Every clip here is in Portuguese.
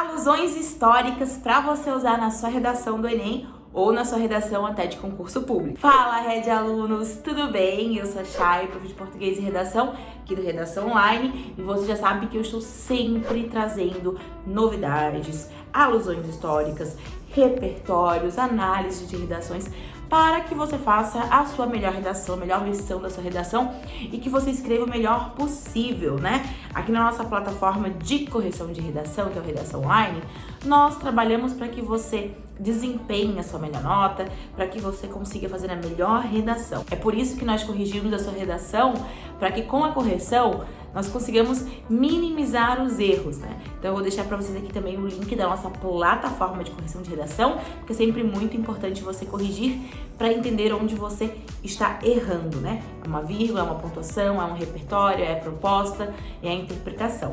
alusões históricas para você usar na sua redação do Enem ou na sua redação até de concurso público. Fala, Red Alunos, tudo bem? Eu sou a Chay, prof de Português e Redação, aqui do Redação Online, e você já sabe que eu estou sempre trazendo novidades, alusões históricas, repertórios, análise de redações para que você faça a sua melhor redação, a melhor versão da sua redação e que você escreva o melhor possível, né? Aqui na nossa plataforma de correção de redação, que é o Redação Online, nós trabalhamos para que você desempenhe a sua melhor nota, para que você consiga fazer a melhor redação. É por isso que nós corrigimos a sua redação, para que com a correção nós consigamos minimizar os erros, né? Então eu vou deixar para vocês aqui também o link da nossa plataforma de correção de redação, porque é sempre muito importante você corrigir para entender onde você está errando, né? É uma vírgula, é uma pontuação, é um repertório, é a proposta, é a interpretação.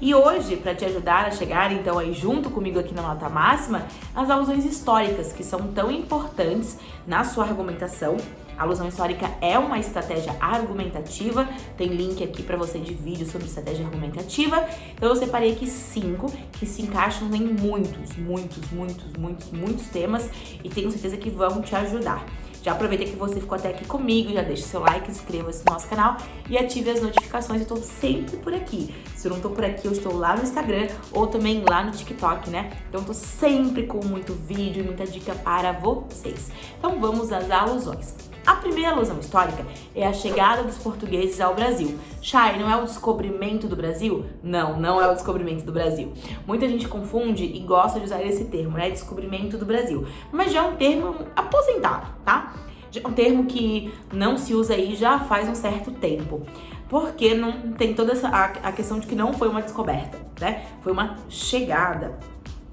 E hoje, para te ajudar a chegar então aí junto comigo aqui na nota máxima, as alusões históricas que são tão importantes na sua argumentação alusão histórica é uma estratégia argumentativa, tem link aqui para você de vídeo sobre estratégia argumentativa. Então eu separei aqui cinco que se encaixam em muitos, muitos, muitos, muitos, muitos temas e tenho certeza que vão te ajudar. Já aproveita que você ficou até aqui comigo, já deixa seu like, inscreva-se no nosso canal e ative as notificações. Eu tô sempre por aqui. Se eu não tô por aqui, eu estou lá no Instagram ou também lá no TikTok, né? Então eu tô sempre com muito vídeo e muita dica para vocês. Então vamos às alusões. A primeira alusão histórica é a chegada dos portugueses ao Brasil. Chay, não é o descobrimento do Brasil? Não, não é o descobrimento do Brasil. Muita gente confunde e gosta de usar esse termo, né? Descobrimento do Brasil. Mas já é um termo aposentado, tá? Já é um termo que não se usa aí já faz um certo tempo. Porque não tem toda essa, a, a questão de que não foi uma descoberta, né? Foi uma chegada.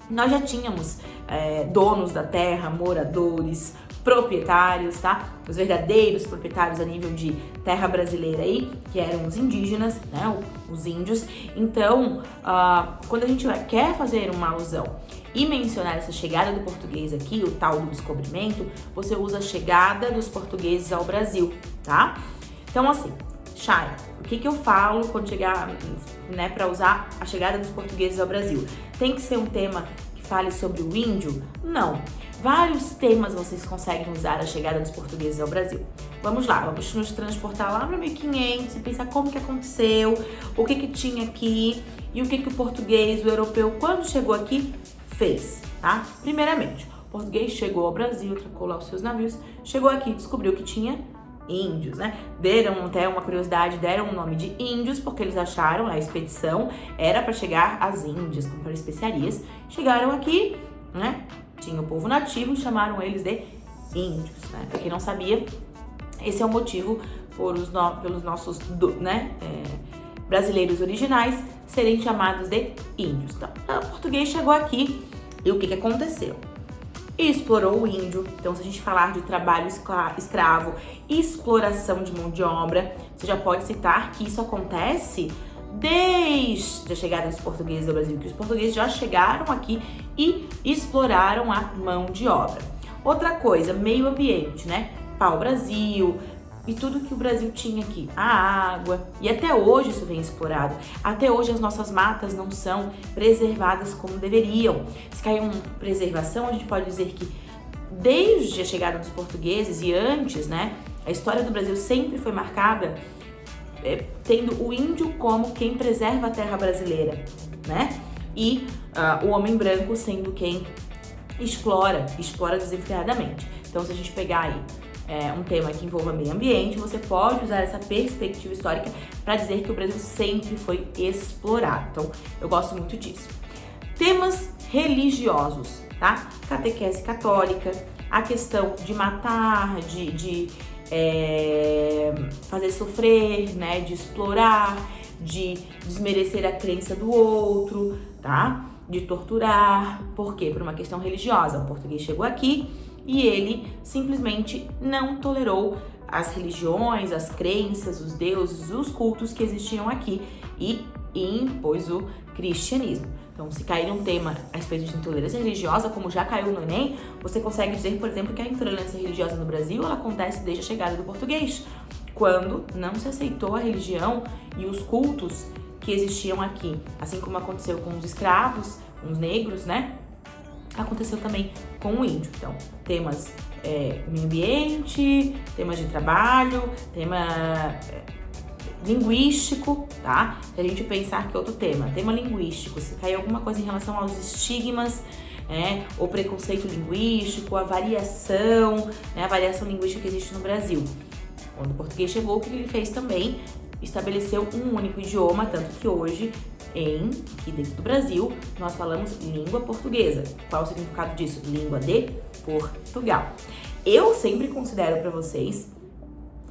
Nós já tínhamos é, donos da terra, moradores, proprietários, tá? Os verdadeiros proprietários a nível de terra brasileira aí, que eram os indígenas, né? Os índios. Então, uh, quando a gente quer fazer uma alusão e mencionar essa chegada do português aqui, o tal do descobrimento, você usa a chegada dos portugueses ao Brasil, tá? Então, assim, Chay, o que, que eu falo quando chegar, né, para usar a chegada dos portugueses ao Brasil? Tem que ser um tema fale sobre o índio? Não. Vários temas vocês conseguem usar a chegada dos portugueses ao Brasil. Vamos lá, vamos nos transportar lá para 1500 e pensar como que aconteceu, o que que tinha aqui e o que que o português, o europeu, quando chegou aqui, fez, tá? Primeiramente, o português chegou ao Brasil, trocou lá os seus navios, chegou aqui, descobriu que tinha índios, né? Deram até uma curiosidade, deram o nome de índios porque eles acharam a expedição era para chegar às Índias, comprar especiarias. Chegaram aqui, né? tinha o povo nativo e chamaram eles de índios, né? Pra quem não sabia, esse é o motivo no, pelos nossos né, é, brasileiros originais serem chamados de índios. Então, o português chegou aqui e o que, que aconteceu? Explorou o índio, então se a gente falar de trabalho escravo, exploração de mão de obra, você já pode citar que isso acontece desde a chegada dos portugueses ao Brasil, que os portugueses já chegaram aqui e exploraram a mão de obra. Outra coisa, meio ambiente, né? Pau-Brasil e tudo que o Brasil tinha aqui, a água, e até hoje isso vem explorado. Até hoje as nossas matas não são preservadas como deveriam. Se caiu uma preservação, a gente pode dizer que desde a chegada dos portugueses e antes, né, a história do Brasil sempre foi marcada é, tendo o índio como quem preserva a terra brasileira, né? E uh, o homem branco sendo quem explora, explora desenfreadamente. Então, se a gente pegar aí é, um tema que envolva meio ambiente, você pode usar essa perspectiva histórica para dizer que o Brasil sempre foi explorado. Então, eu gosto muito disso. Temas religiosos, tá? Catequese católica, a questão de matar, de, de é, fazer sofrer, né, de explorar, de desmerecer a crença do outro, tá? De torturar. Por quê? Por uma questão religiosa. O português chegou aqui e ele simplesmente não tolerou as religiões, as crenças, os deuses, os cultos que existiam aqui e impôs o cristianismo. Então, se cair um tema a respeito de intolerância religiosa, como já caiu no Enem, você consegue dizer, por exemplo, que a intolerância religiosa no Brasil ela acontece desde a chegada do português, quando não se aceitou a religião e os cultos que existiam aqui, assim como aconteceu com os escravos, uns negros, né? Aconteceu também com o índio. Então, temas é, meio ambiente, temas de trabalho, tema é, linguístico, tá? Se a gente pensar que é outro tema, tema linguístico, se cair alguma coisa em relação aos estigmas, né, o preconceito linguístico, a variação, né, a variação linguística que existe no Brasil. Quando o português chegou, o que ele fez também? Estabeleceu um único idioma, tanto que hoje, em, aqui dentro do Brasil, nós falamos língua portuguesa. Qual o significado disso? Língua de Portugal. Eu sempre considero para vocês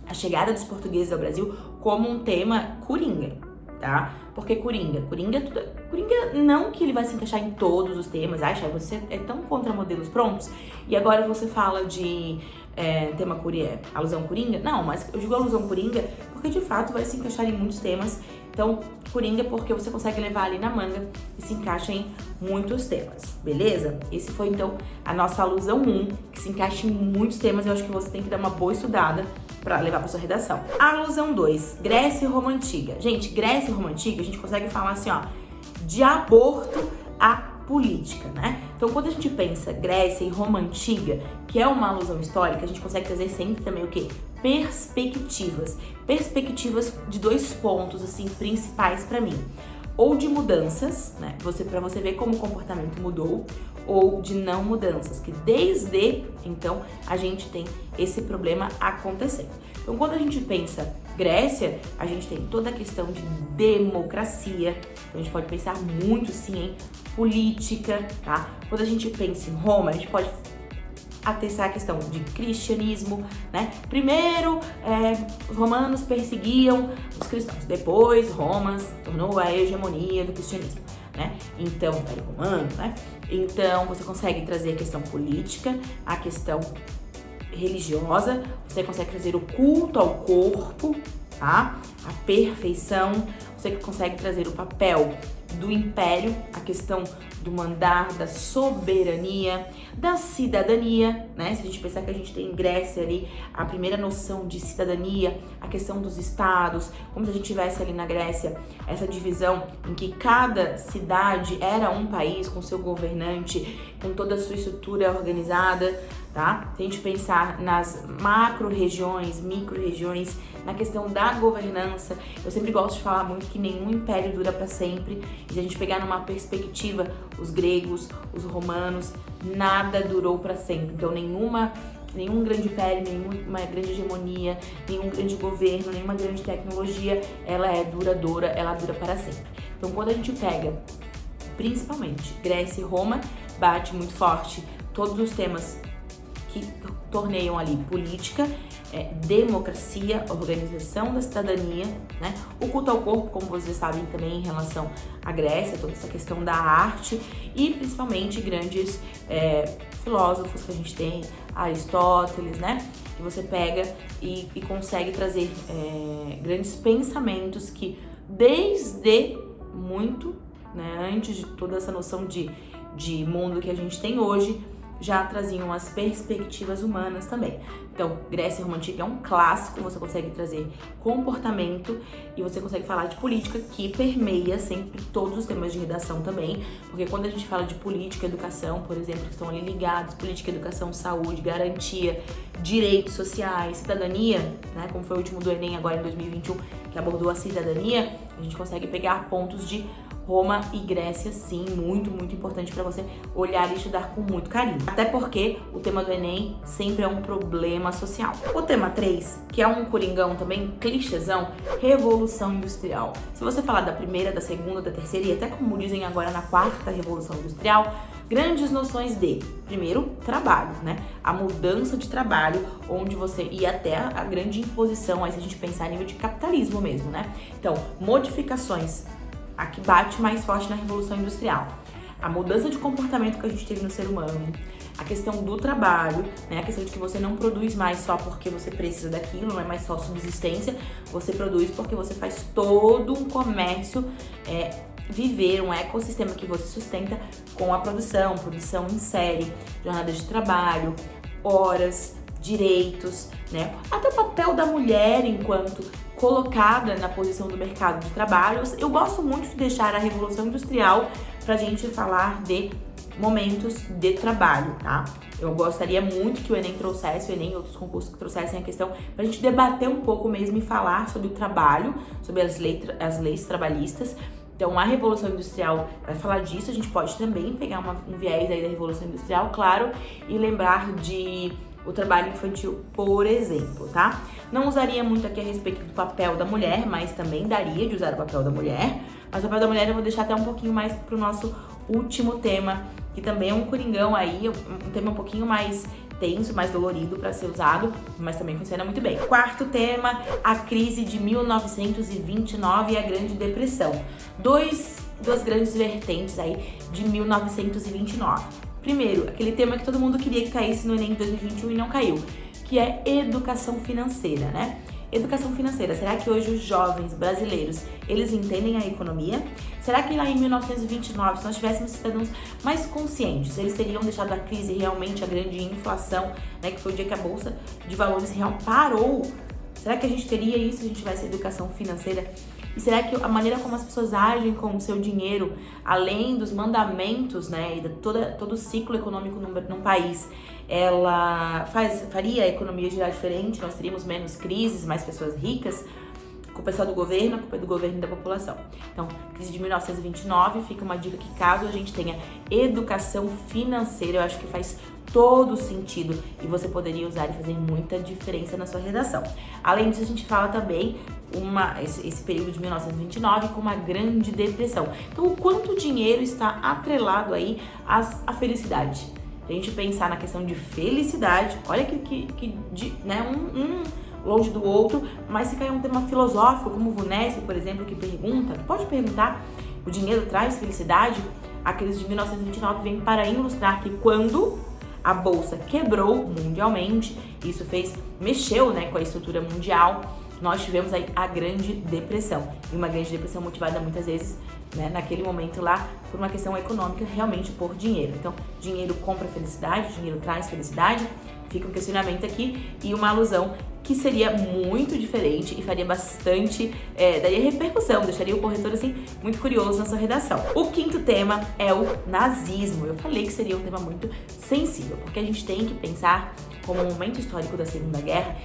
a chegada dos portugueses ao Brasil como um tema coringa, tá? Porque coringa, coringa, tudo, coringa não que ele vai se encaixar em todos os temas, acha, você é tão contra modelos prontos e agora você fala de é, tema coringa, alusão coringa? Não, mas eu digo alusão coringa porque de fato vai se encaixar em muitos temas. Então, coringa porque você consegue levar ali na manga e se encaixa em muitos temas, beleza? Esse foi então a nossa alusão 1, que se encaixa em muitos temas. Eu acho que você tem que dar uma boa estudada para levar para sua redação. Alusão 2, Grécia e Roma Antiga. Gente, Grécia e Roma Antiga, a gente consegue falar assim, ó, de aborto a política, né? Então, quando a gente pensa Grécia e Roma Antiga, que é uma alusão histórica, a gente consegue trazer sempre também o quê? Perspectivas. Perspectivas de dois pontos, assim, principais para mim. Ou de mudanças, né? Você, para você ver como o comportamento mudou, ou de não mudanças, que desde então a gente tem esse problema acontecendo. Então, quando a gente pensa Grécia, a gente tem toda a questão de democracia, então a gente pode pensar muito sim em política, tá? Quando a gente pensa em Roma, a gente pode atestar a questão de cristianismo, né? Primeiro, é, os romanos perseguiam os cristãos, depois Roma tornou a hegemonia do cristianismo, né? Então, Império Romano, né? Então, você consegue trazer a questão política, a questão religiosa, você consegue trazer o culto ao corpo, tá? A perfeição, você consegue trazer o papel do império, a questão do mandar, da soberania, da cidadania, né? Se a gente pensar que a gente tem em Grécia ali a primeira noção de cidadania, a questão dos estados, como se a gente tivesse ali na Grécia essa divisão em que cada cidade era um país com seu governante, com toda a sua estrutura organizada, tá? Se a gente pensar nas macro-regiões, micro-regiões, na questão da governança, eu sempre gosto de falar muito que nenhum império dura para sempre, e se a gente pegar numa perspectiva os gregos, os romanos, nada durou para sempre. Então nenhuma nenhum grande império, nenhuma grande hegemonia, nenhum grande governo, nenhuma grande tecnologia, ela é duradoura, ela dura para sempre. Então quando a gente pega, principalmente Grécia e Roma, bate muito forte todos os temas que torneiam ali política é, democracia, organização da cidadania, né? O culto ao corpo, como vocês sabem também em relação à Grécia, toda essa questão da arte e principalmente grandes é, filósofos que a gente tem, Aristóteles, né? Que você pega e, e consegue trazer é, grandes pensamentos que desde muito, né, antes de toda essa noção de, de mundo que a gente tem hoje, já traziam as perspectivas humanas também. Então, Grécia Roma Antiga é um clássico, você consegue trazer comportamento e você consegue falar de política que permeia sempre todos os temas de redação também, porque quando a gente fala de política, educação, por exemplo, que estão ali ligados, política, educação, saúde, garantia, direitos sociais, cidadania, né, como foi o último do Enem agora em 2021, que abordou a cidadania, a gente consegue pegar pontos de Roma e Grécia, sim, muito, muito importante para você olhar e estudar com muito carinho. Até porque o tema do Enem sempre é um problema social. O tema 3, que é um coringão também, clichêzão, Revolução Industrial. Se você falar da primeira, da segunda, da terceira e até como dizem agora na quarta Revolução Industrial, grandes noções de, primeiro, trabalho, né? A mudança de trabalho, onde você ia até a grande imposição, aí se a gente pensar em nível de capitalismo mesmo, né? Então, modificações a que bate mais forte na Revolução Industrial. A mudança de comportamento que a gente teve no ser humano, a questão do trabalho, né? A questão de que você não produz mais só porque você precisa daquilo, não é mais só subsistência, você produz porque você faz todo um comércio, é, viver um ecossistema que você sustenta com a produção, produção em série, jornada de trabalho, horas, direitos, né? Até o papel da mulher enquanto colocada na posição do mercado de trabalho. Eu gosto muito de deixar a Revolução Industrial pra gente falar de momentos de trabalho, tá? Eu gostaria muito que o Enem trouxesse, o Enem e outros concursos que trouxessem a questão pra gente debater um pouco mesmo e falar sobre o trabalho, sobre as, leis, as leis trabalhistas. Então, a Revolução Industrial vai falar disso, a gente pode também pegar uma, um viés aí da Revolução Industrial, claro, e lembrar de o trabalho infantil, por exemplo, tá? Não usaria muito aqui a respeito do papel da mulher, mas também daria de usar o papel da mulher. Mas o papel da mulher eu vou deixar até um pouquinho mais pro nosso último tema, que também é um coringão aí, um tema um pouquinho mais tenso, mais dolorido para ser usado, mas também funciona muito bem. Quarto tema, a crise de 1929 e a Grande Depressão. Dois, duas grandes vertentes aí de 1929. Primeiro, aquele tema que todo mundo queria que caísse no Enem 2021 e não caiu, que é educação financeira, né? Educação financeira, será que hoje os jovens brasileiros, eles entendem a economia? Será que lá em 1929, se nós tivéssemos cidadãos mais conscientes, eles teriam deixado a crise realmente, a grande inflação, né, que foi o dia que a Bolsa de Valores real parou? Será que a gente teria isso se a gente tivesse educação financeira? E será que a maneira como as pessoas agem com o seu dinheiro, além dos mandamentos, né, e de toda, todo o ciclo econômico num, num país, ela faz, faria a economia girar diferente? Nós teríamos menos crises, mais pessoas ricas? Culpa é só do governo, a culpa é do governo e da população. Então, crise de 1929, fica uma dica que caso a gente tenha educação financeira, eu acho que faz todo sentido e você poderia usar e fazer muita diferença na sua redação. Além disso, a gente fala também uma, esse, esse período de 1929 com uma grande depressão. Então, o quanto dinheiro está atrelado aí às, à felicidade? A gente pensar na questão de felicidade, olha que, que, que de, né, um, um longe do outro, mas se cair um tema filosófico, como o Vunesse, por exemplo, que pergunta, pode perguntar, o dinheiro traz felicidade? A crise de 1929 vem para ilustrar que quando a bolsa quebrou mundialmente, isso fez, mexeu né, com a estrutura mundial, nós tivemos aí a Grande Depressão. E uma Grande Depressão motivada muitas vezes, né, naquele momento lá, por uma questão econômica, realmente por dinheiro. Então, dinheiro compra felicidade, dinheiro traz felicidade. Fica um questionamento aqui e uma alusão que seria muito diferente e faria bastante, é, daria repercussão, deixaria o corretor assim muito curioso na sua redação. O quinto tema é o nazismo. Eu falei que seria um tema muito sensível, porque a gente tem que pensar como um momento histórico da Segunda Guerra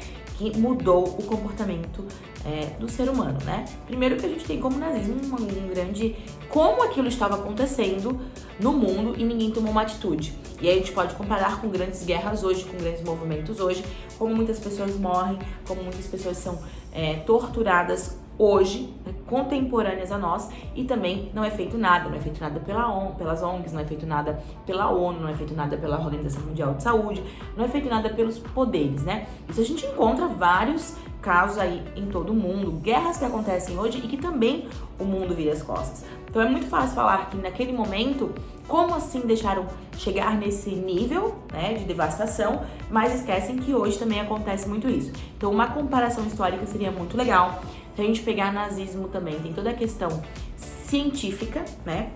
que mudou o comportamento é, do ser humano, né? Primeiro que a gente tem como nazismo um, um grande... Como aquilo estava acontecendo no mundo e ninguém tomou uma atitude. E aí a gente pode comparar com grandes guerras hoje, com grandes movimentos hoje, como muitas pessoas morrem, como muitas pessoas são é, torturadas hoje, né, contemporâneas a nós, e também não é feito nada, não é feito nada pela ONU, pelas ONGs, não é feito nada pela ONU, não é feito nada pela Organização Mundial de Saúde, não é feito nada pelos poderes, né? Isso a gente encontra vários casos aí em todo o mundo, guerras que acontecem hoje e que também o mundo vira as costas. Então é muito fácil falar que naquele momento, como assim deixaram chegar nesse nível né, de devastação, mas esquecem que hoje também acontece muito isso. Então uma comparação histórica seria muito legal. Se a gente pegar nazismo também, tem toda a questão científica, né?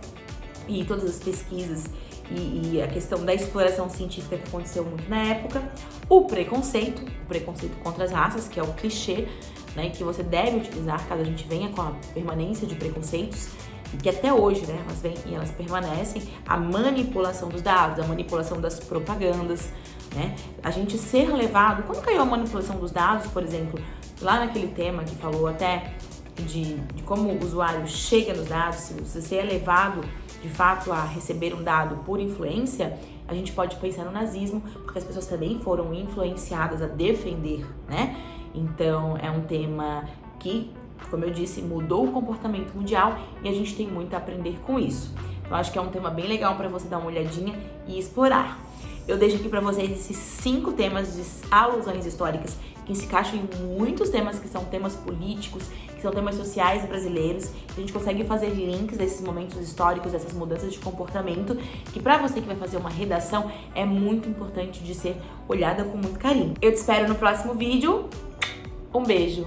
E todas as pesquisas e, e, a questão da exploração científica que aconteceu muito na época, o preconceito, o preconceito contra as raças, que é o clichê, né, que você deve utilizar caso a gente venha com a permanência de preconceitos, que até hoje, né, elas vêm e elas permanecem, a manipulação dos dados, a manipulação das propagandas, né, a gente ser levado, quando caiu a manipulação dos dados, por exemplo, lá naquele tema que falou até de, de como o usuário chega nos dados, se você é levado de fato a receber um dado por influência, a gente pode pensar no nazismo, porque as pessoas também foram influenciadas a defender, né? Então é um tema que, como eu disse, mudou o comportamento mundial e a gente tem muito a aprender com isso. Então acho que é um tema bem legal para você dar uma olhadinha e explorar. Eu deixo aqui para vocês esses cinco temas de alusões históricas que se encaixam em muitos temas que são temas políticos, que são temas sociais brasileiros. A gente consegue fazer links desses momentos históricos, dessas mudanças de comportamento, que para você que vai fazer uma redação é muito importante de ser olhada com muito carinho. Eu te espero no próximo vídeo. Um beijo!